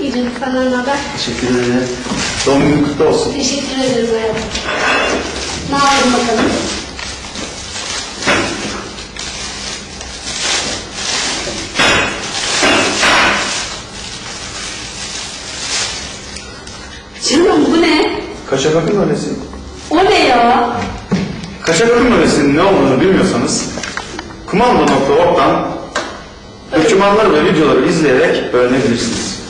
İyice falan haber. Teşekkür ederim. Doğum günün kutlu olsun. Teşekkür ederim hayatım. Ne yapalım bakalım? Canım bu ne? Kaşa bakın öylesi. O ne ya? Kaşa bakın öylesinin ne olduğunu bilmiyorsanız kumanda.org'dan dokümanları ve videoları izleyerek öğrenebilirsiniz.